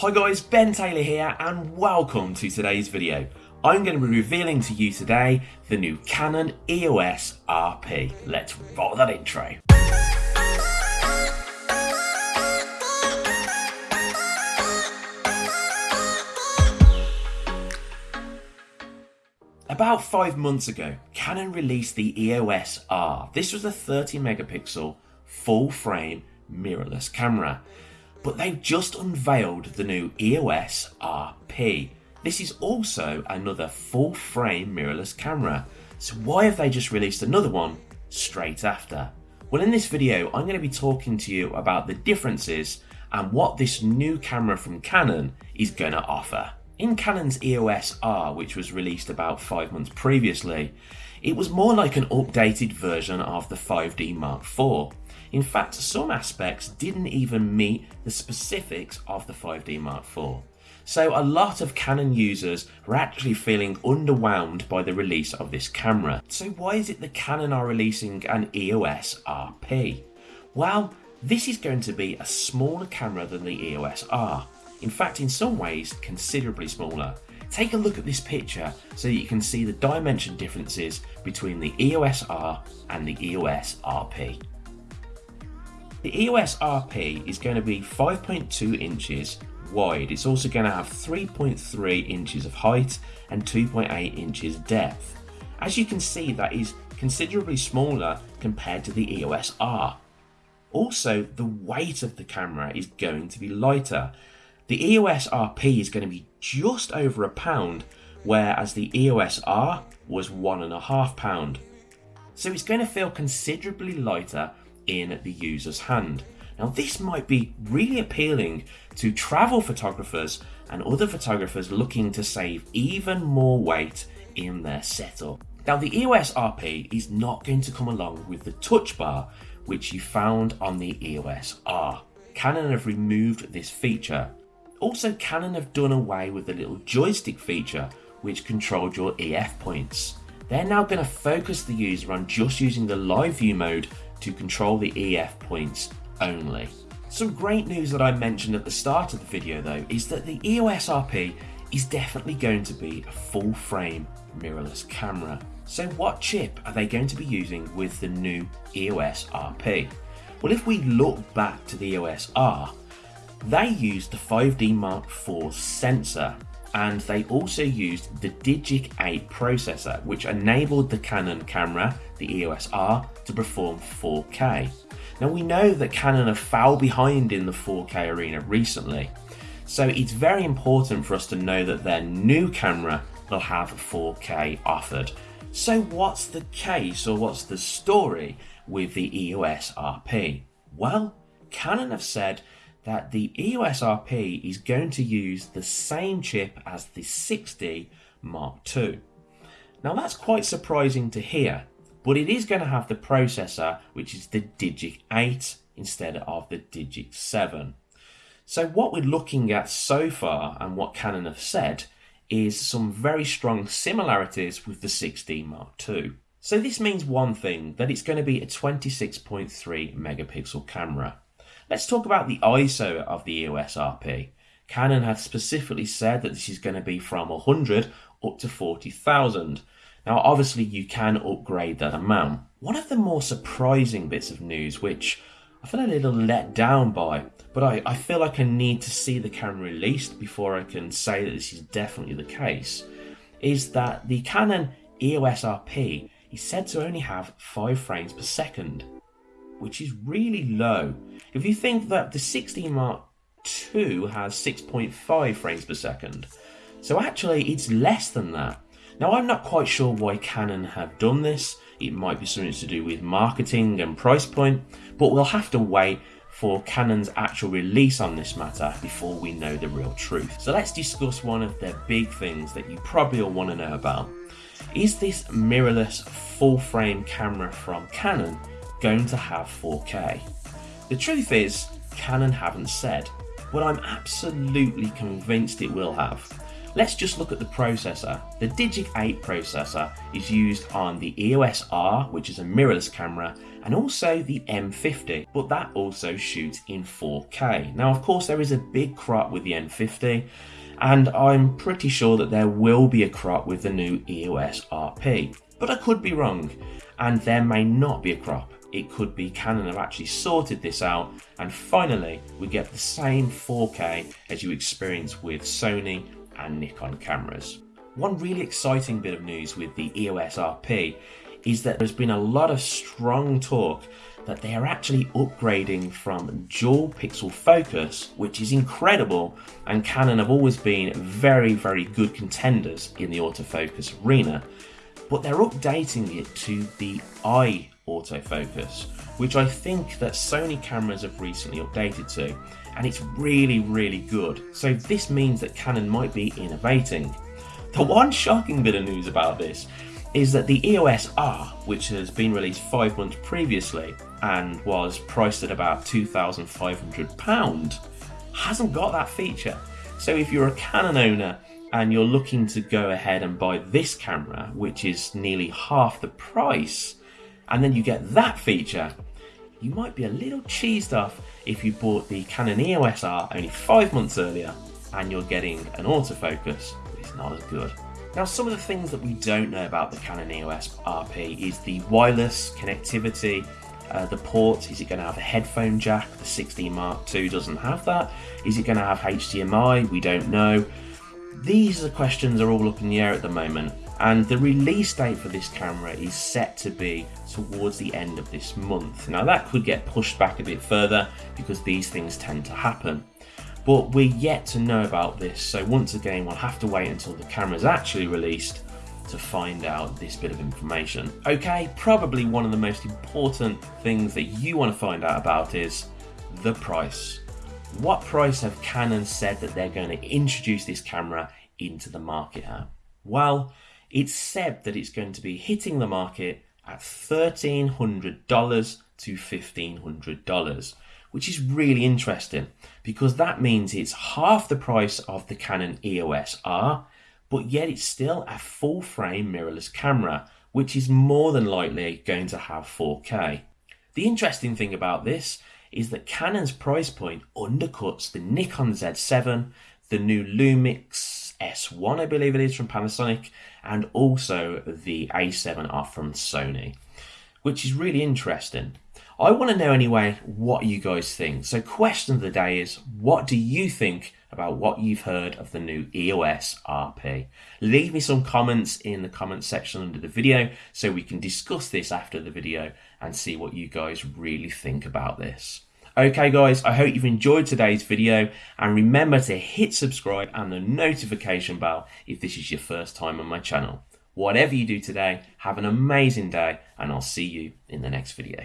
Hi guys, Ben Taylor here and welcome to today's video. I'm going to be revealing to you today the new Canon EOS RP. Let's roll that intro. About five months ago, Canon released the EOS R. This was a 30 megapixel full frame mirrorless camera. But they've just unveiled the new EOS RP. This is also another full frame mirrorless camera. So why have they just released another one straight after? Well in this video I'm going to be talking to you about the differences and what this new camera from Canon is going to offer. In Canon's EOS R, which was released about 5 months previously, it was more like an updated version of the 5D Mark IV. In fact, some aspects didn't even meet the specifics of the 5D Mark IV. So a lot of Canon users were actually feeling underwhelmed by the release of this camera. So why is it that Canon are releasing an EOS RP? Well, this is going to be a smaller camera than the EOS R. In fact, in some ways, considerably smaller. Take a look at this picture so you can see the dimension differences between the EOS R and the EOS RP. The EOS RP is going to be 5.2 inches wide. It's also going to have 3.3 inches of height and 2.8 inches depth. As you can see, that is considerably smaller compared to the EOS R. Also, the weight of the camera is going to be lighter the EOS RP is going to be just over a pound, whereas the EOS R was one and a half pound. So it's going to feel considerably lighter in the user's hand. Now this might be really appealing to travel photographers and other photographers looking to save even more weight in their setup. Now the EOS RP is not going to come along with the touch bar which you found on the EOS R. Canon have removed this feature also, Canon have done away with the little joystick feature which controlled your AF points. They're now going to focus the user on just using the live view mode to control the AF points only. Some great news that I mentioned at the start of the video though is that the EOS RP is definitely going to be a full frame mirrorless camera. So what chip are they going to be using with the new EOS RP? Well if we look back to the EOS R, they used the 5D Mark IV sensor and they also used the Digic 8 processor which enabled the Canon camera, the EOS R, to perform 4K. Now we know that Canon have fell behind in the 4K arena recently, so it's very important for us to know that their new camera will have 4K offered. So what's the case or what's the story with the EOS RP? Well, Canon have said that the EOS RP is going to use the same chip as the 6D Mark II. Now that's quite surprising to hear, but it is going to have the processor which is the Digic 8 instead of the Digic 7. So what we're looking at so far and what Canon have said is some very strong similarities with the 6D Mark II. So this means one thing, that it's going to be a 26.3 megapixel camera. Let's talk about the ISO of the EOS RP. Canon has specifically said that this is going to be from 100 up to 40,000. Now obviously you can upgrade that amount. One of the more surprising bits of news which I feel a little let down by, but I, I feel like I need to see the camera released before I can say that this is definitely the case, is that the Canon EOS RP is said to only have 5 frames per second which is really low. If you think that the 6D Mark II has 6.5 frames per second, so actually it's less than that. Now I'm not quite sure why Canon have done this, it might be something to do with marketing and price point, but we'll have to wait for Canon's actual release on this matter before we know the real truth. So let's discuss one of the big things that you probably all want to know about. Is this mirrorless full frame camera from Canon going to have 4K? The truth is, Canon haven't said, but I'm absolutely convinced it will have. Let's just look at the processor. The Digic 8 processor is used on the EOS R, which is a mirrorless camera, and also the M50, but that also shoots in 4K. Now, of course, there is a big crop with the M50, and I'm pretty sure that there will be a crop with the new EOS RP. But I could be wrong, and there may not be a crop. It could be Canon have actually sorted this out, and finally, we get the same 4K as you experience with Sony and Nikon cameras. One really exciting bit of news with the EOS RP is that there's been a lot of strong talk that they are actually upgrading from dual pixel focus, which is incredible, and Canon have always been very, very good contenders in the autofocus arena, but they're updating it to the eye autofocus, which I think that Sony cameras have recently updated to, and it's really, really good. So this means that Canon might be innovating. The one shocking bit of news about this is that the EOS R, which has been released five months previously and was priced at about £2,500, hasn't got that feature. So if you're a Canon owner and you're looking to go ahead and buy this camera, which is nearly half the price, and then you get that feature, you might be a little cheesed off if you bought the Canon EOS R only five months earlier and you're getting an autofocus, it's not as good. Now, some of the things that we don't know about the Canon EOS RP is the wireless connectivity, uh, the port. Is it going to have a headphone jack? The 6D Mark II doesn't have that. Is it going to have HDMI? We don't know. These are questions are all up in the air at the moment, and the release date for this camera is set to be towards the end of this month. Now, that could get pushed back a bit further because these things tend to happen but we're yet to know about this. So once again, we'll have to wait until the camera is actually released to find out this bit of information. Okay, probably one of the most important things that you want to find out about is the price. What price have Canon said that they're going to introduce this camera into the market at? Well, it's said that it's going to be hitting the market at $1,300 to $1,500 which is really interesting because that means it's half the price of the Canon EOS R, but yet it's still a full frame mirrorless camera, which is more than likely going to have 4K. The interesting thing about this is that Canon's price point undercuts the Nikon Z7, the new Lumix S1, I believe it is from Panasonic, and also the A7R from Sony, which is really interesting. I want to know anyway what you guys think. So, question of the day is what do you think about what you've heard of the new EOS RP? Leave me some comments in the comment section under the video so we can discuss this after the video and see what you guys really think about this. Okay guys, I hope you've enjoyed today's video and remember to hit subscribe and the notification bell if this is your first time on my channel. Whatever you do today, have an amazing day and I'll see you in the next video.